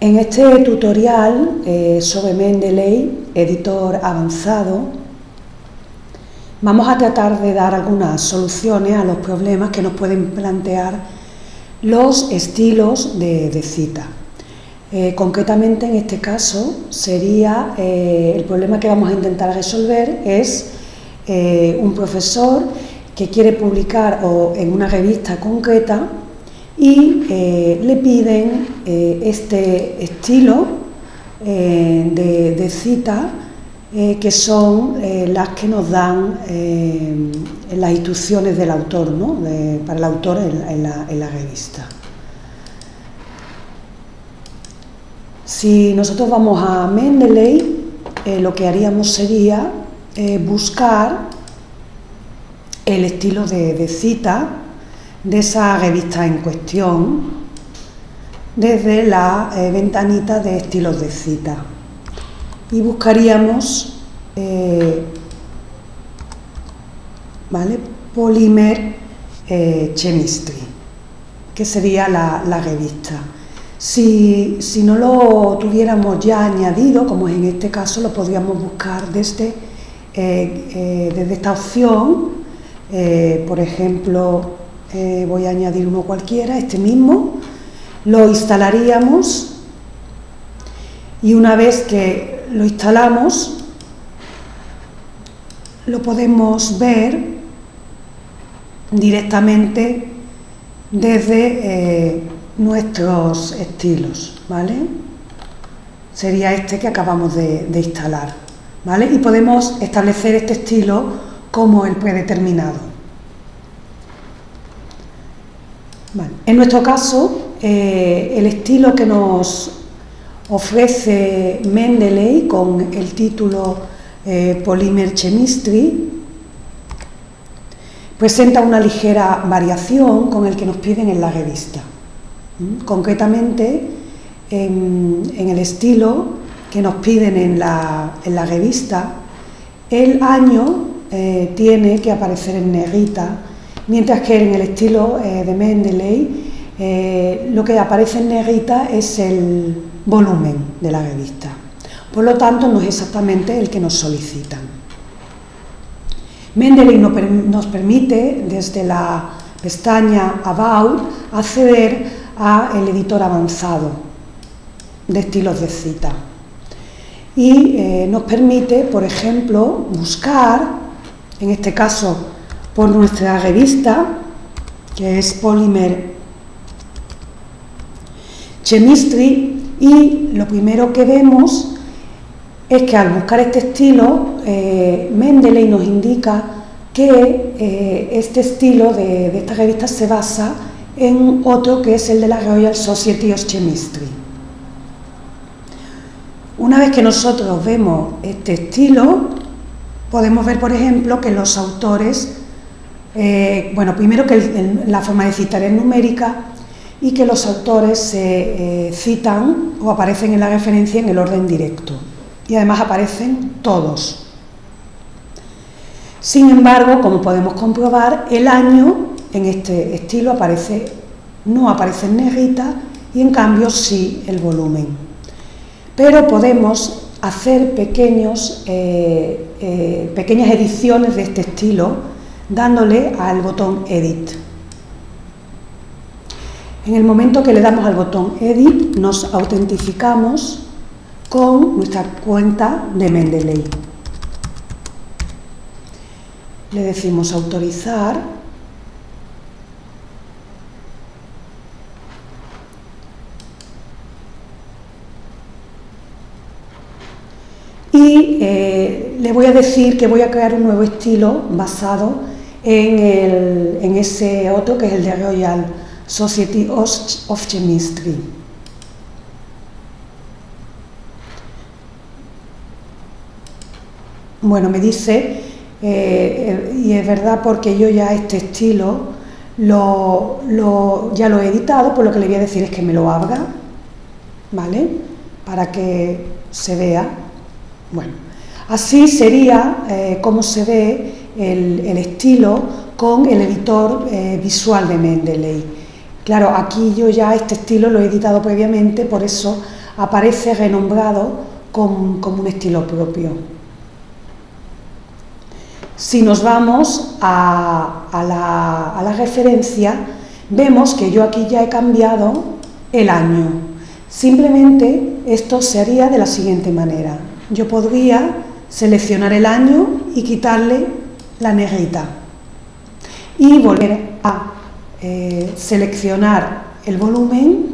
En este tutorial eh, sobre Mendeley, editor avanzado, vamos a tratar de dar algunas soluciones a los problemas que nos pueden plantear los estilos de, cita. Eh, concretamente en este caso sería eh, el problema que vamos a intentar resolver es un profesor que quiere publicar en una revista concreta y eh, le piden eh, este estilo eh, de, cita que son las que nos dan las instrucciones del autor, ¿no? para el autor en, en la revista. Si nosotros vamos a Mendeley, lo que haríamos sería buscar el estilo de cita de esa revista en cuestión desde la eh, ventanita de estilos de cita y buscaríamos eh, ¿vale? Polymer eh, Chemistry, que sería la, revista. Si, no lo tuviéramos ya añadido, como es en este caso, lo podríamos buscar desde, desde esta opción, por ejemplo, eh, voy a añadir uno cualquiera, este mismo, lo instalaríamos y una vez que lo instalamos lo podemos ver directamente desde eh, nuestros estilos, ¿vale? Sería este que acabamos de, de instalar, ¿vale? Y podemos establecer este estilo como el predeterminado. En nuestro caso, eh, el estilo que nos ofrece Mendeley con el título eh, Chemistry presenta una ligera variación con el que nos piden en la revista. Concretamente, en, el estilo que nos piden en la, revista, el año eh, tiene que aparecer en negrita mientras que en el estilo eh, de Mendeley eh, lo que aparece en negrita es el volumen de la revista. Por lo tanto, no es exactamente el que nos solicitan. Mendeley nos permite, desde la pestaña About, acceder al editor avanzado de estilos de cita. Y eh, nos permite, por ejemplo, buscar, en este caso por nuestra revista, que es Polymer Chemistry, y lo primero que vemos es que al buscar este estilo, eh, Mendeley nos indica que eh, este estilo de, de, esta revista se basa en otro que es el de la Royal Society of Chemistry. Una vez que nosotros vemos este estilo, podemos ver, por ejemplo, que los autores eh, bueno, primero que la forma de citar es numérica y que los autores se eh, citan o aparecen en la referencia en el orden directo y además aparecen todos. Sin embargo, como podemos comprobar, el año en este estilo aparece, no aparece en negrita y en cambio sí el volumen. Pero podemos hacer pequeños, eh, pequeñas ediciones de este estilo dándole al botón Edit. En el momento que le damos al botón Edit, nos autentificamos con nuestra cuenta de Mendeley. Le decimos autorizar y eh, le voy a decir que voy a crear un nuevo estilo basado en, ese otro que es el de Royal Society of Chemistry. Bueno, me dice, eh, y es verdad porque yo ya este estilo lo, ya lo he editado, por lo que le voy a decir es que me lo abra, ¿vale? Para que se vea. Bueno, así sería eh, como se ve el, estilo con el editor eh, visual de Mendeley. Claro, aquí yo ya este estilo lo he editado previamente, por eso aparece renombrado como, un estilo propio. Si nos vamos a, a la referencia, vemos que yo aquí ya he cambiado el año. Simplemente esto se haría de la siguiente manera. Yo podría seleccionar el año y quitarle la negrita. Y volver a eh, seleccionar el volumen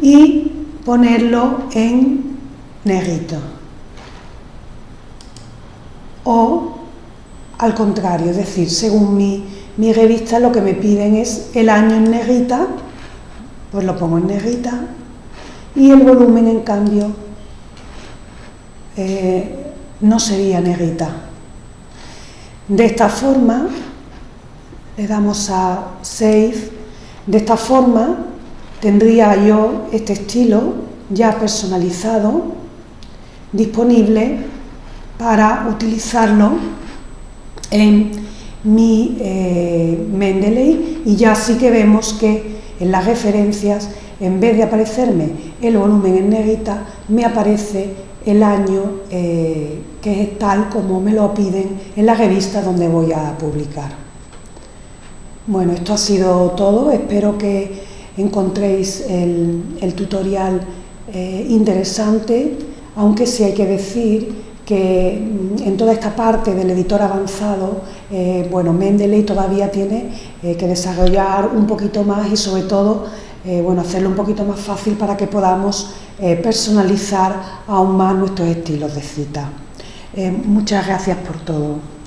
y ponerlo en negrito. O al contrario, es decir, según mi, mi revista lo que me piden es el año en negrita pues lo pongo en negrita y el volumen en cambio eh, no sería negrita de esta forma le damos a Save. De esta forma tendría yo este estilo ya personalizado, disponible para utilizarlo en mi eh, Mendeley y ya sí que vemos que en las referencias, en vez de aparecerme el volumen en negrita, me aparece el año eh, que es tal como me lo piden en la revista donde voy a publicar. Bueno, esto ha sido todo. Espero que encontréis el, tutorial eh, interesante, aunque sí hay que decir que mm, en toda esta parte del editor avanzado, eh, bueno, Mendeley todavía tiene eh, que desarrollar un poquito más y sobre todo, bueno, hacerlo un poquito más fácil para que podamos personalizar aún más nuestros estilos de cita. muchas gracias por todo.